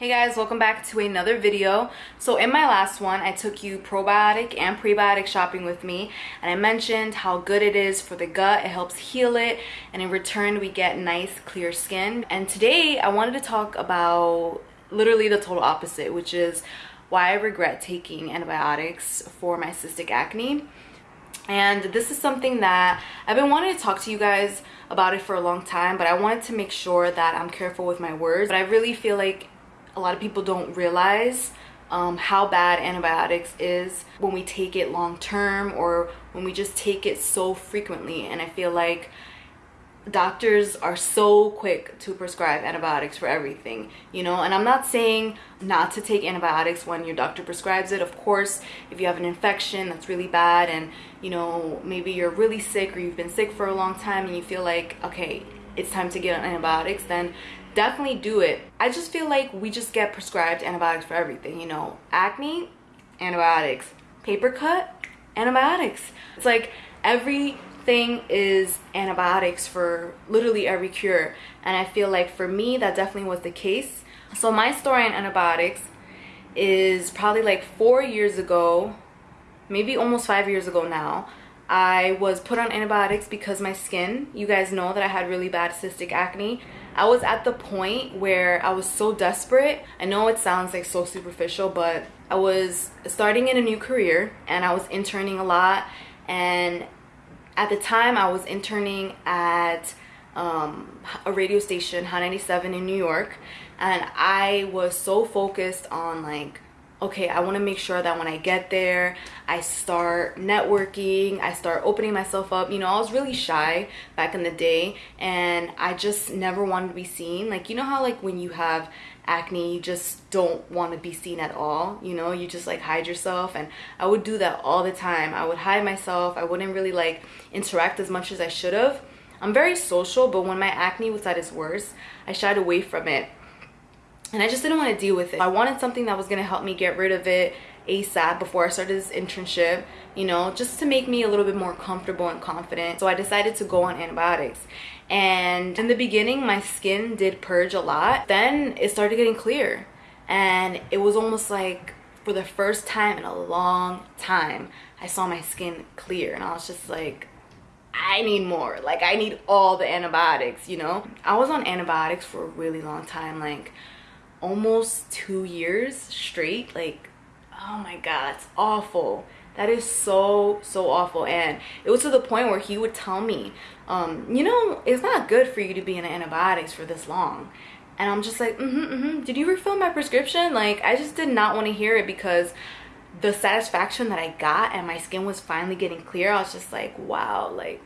Hey guys, welcome back to another video. So in my last one, I took you probiotic and prebiotic shopping with me and I mentioned how good it is for the gut, it helps heal it, and in return we get nice clear skin. And today I wanted to talk about literally the total opposite, which is why I regret taking antibiotics for my cystic acne. And this is something that I've been wanting to talk to you guys about it for a long time, but I wanted to make sure that I'm careful with my words. But I really feel like a lot of people don't realize um, how bad antibiotics is when we take it long term or when we just take it so frequently. And I feel like doctors are so quick to prescribe antibiotics for everything you know? And i'm not saying not to take antibiotics when your doctor prescribes it. Of course if you have an infection that's really bad and you know maybe you're really sick or you've been sick for a long time and you feel like okay it's time to get on antibiotics then definitely do it. I just feel like we just get prescribed antibiotics for everything, you know, acne, antibiotics, paper cut, antibiotics. It's like everything is antibiotics for literally every cure. And I feel like for me, that definitely was the case. So my story on antibiotics is probably like four years ago, maybe almost five years ago now. I was put on antibiotics because my skin, you guys know that I had really bad cystic acne. I was at the point where I was so desperate. I know it sounds like so superficial, but I was starting in a new career and I was interning a lot. And at the time, I was interning at um, a radio station, Hot 97 in New York. And I was so focused on like okay, I want to make sure that when I get there, I start networking, I start opening myself up. You know, I was really shy back in the day and I just never wanted to be seen. Like, you know how like when you have acne, you just don't want to be seen at all, you know, you just like hide yourself and I would do that all the time. I would hide myself. I wouldn't really like interact as much as I should have. I'm very social, but when my acne was at its worst, I shied away from it and I just didn't want to deal with it. I wanted something that was going to help me get rid of it ASAP before I started this internship, you know, just to make me a little bit more comfortable and confident. So I decided to go on antibiotics. And in the beginning, my skin did purge a lot. Then it started getting clear. And it was almost like for the first time in a long time, I saw my skin clear. And I was just like, I need more. Like, I need all the antibiotics, you know? I was on antibiotics for a really long time. Like, almost two years straight like oh my god it's awful. That is so so awful. And it was to the point where he would tell me um, you know it's not good for you to be in antibiotics for this long. And i'm just like mm-hmm mm-hmm. Did you refill my prescription? Like i just did not want to hear it because the satisfaction that i got and my skin was finally getting clear i was just like wow like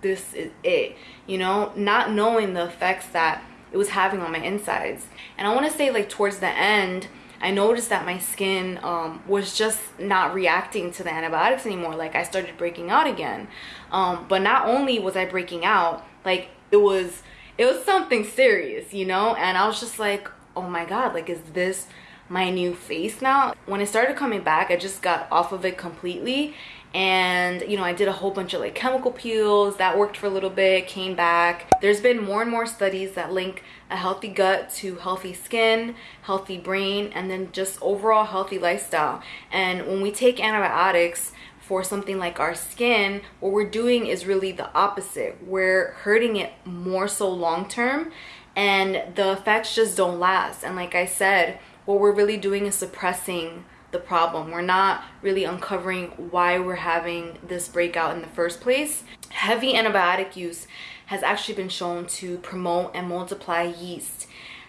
this is it. You know not knowing the effects that it was having on my insides. And i want to say like towards the end i noticed that my skin um, was just not reacting to the antibiotics anymore like i started breaking out again. Um, but not only was i breaking out like it was it was something serious you know? And i was just like oh my god like is this my new face now? When it started coming back i just got off of it completely and you know i did a whole bunch of like chemical peels. That worked for a little bit came back. There's been more and more studies that link a healthy gut to healthy skin healthy brain and then just overall healthy lifestyle. And when we take antibiotics for something like our skin what we're doing is really the opposite. We're hurting it more so long term and the effects just don't last. And like i said what we're really doing is suppressing the problem. We're not really uncovering why we're having this breakout in the first place. Heavy antibiotic use has actually been shown to promote and multiply yeast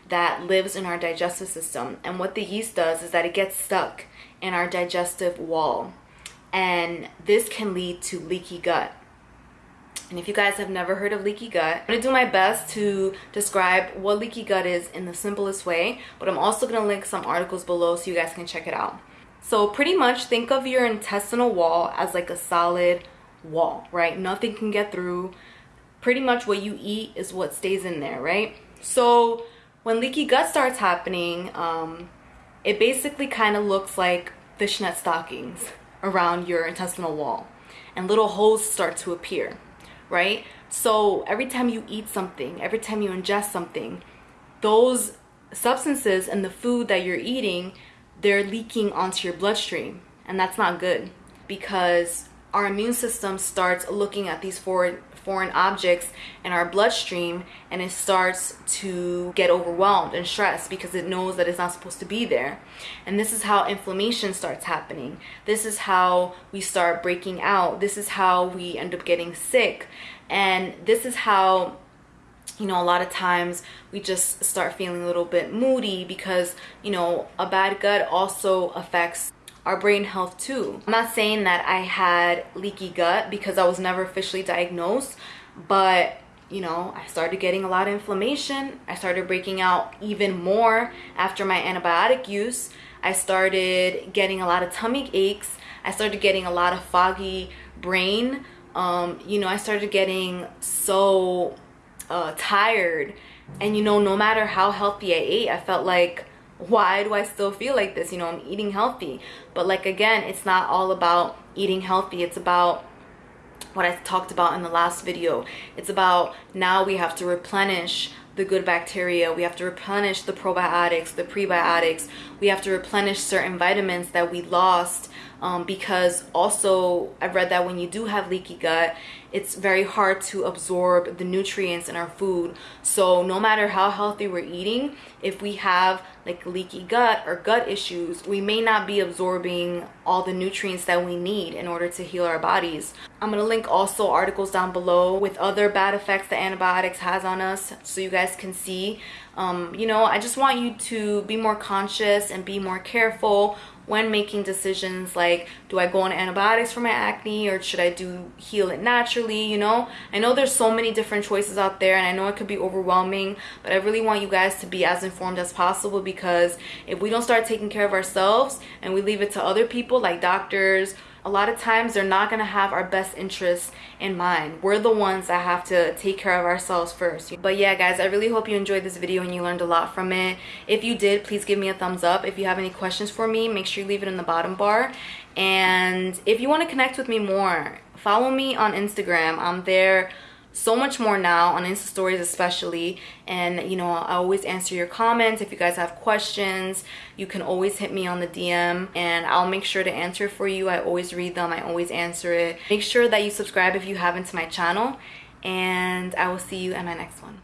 that lives in our digestive system. And what the yeast does is that it gets stuck in our digestive wall. And this can lead to leaky gut. And if you guys have never heard of leaky gut, I'm gonna do my best to describe what leaky gut is in the simplest way, but I'm also gonna link some articles below so you guys can check it out. So pretty much think of your intestinal wall as like a solid wall, right? Nothing can get through. Pretty much what you eat is what stays in there, right? So when leaky gut starts happening, um, it basically kind of looks like fishnet stockings around your intestinal wall and little holes start to appear, right? So every time you eat something, every time you ingest something, those substances and the food that you're eating, they're leaking onto your bloodstream. And that's not good because our immune system starts looking at these foreign foreign objects in our bloodstream and it starts to get overwhelmed and stressed because it knows that it's not supposed to be there. And this is how inflammation starts happening. This is how we start breaking out. This is how we end up getting sick. And this is how you know, a lot of times we just start feeling a little bit moody because, you know, a bad gut also affects our brain health too. I'm not saying that I had leaky gut because I was never officially diagnosed, but you know, I started getting a lot of inflammation. I started breaking out even more after my antibiotic use. I started getting a lot of tummy aches. I started getting a lot of foggy brain. Um, you know, I started getting so uh, tired. And you know, no matter how healthy I ate, I felt like why do I still feel like this? You know, I'm eating healthy. But like again, it's not all about eating healthy. It's about what I talked about in the last video. It's about now we have to replenish the good bacteria. We have to replenish the probiotics, the prebiotics. We have to replenish certain vitamins that we lost um, because also I've read that when you do have leaky gut, it's very hard to absorb the nutrients in our food. So no matter how healthy we're eating, if we have like leaky gut or gut issues, we may not be absorbing all the nutrients that we need in order to heal our bodies. I'm gonna link also articles down below with other bad effects that antibiotics has on us so you guys can see. Um, you know, I just want you to be more conscious and be more careful when making decisions like do I go on antibiotics for my acne or should I do heal it naturally you know? I know there's so many different choices out there and I know it could be overwhelming but I really want you guys to be as informed as possible because if we don't start taking care of ourselves and we leave it to other people like doctors a lot of times they're not going to have our best interests in mind. We're the ones that have to take care of ourselves first. But yeah, guys, I really hope you enjoyed this video and you learned a lot from it. If you did, please give me a thumbs up. If you have any questions for me, make sure you leave it in the bottom bar. And if you want to connect with me more, follow me on Instagram. I'm there so much more now on Insta stories especially. And you know I always answer your comments. If you guys have questions you can always hit me on the DM and I'll make sure to answer for you. I always read them. I always answer it. Make sure that you subscribe if you haven't to my channel. And I will see you in my next one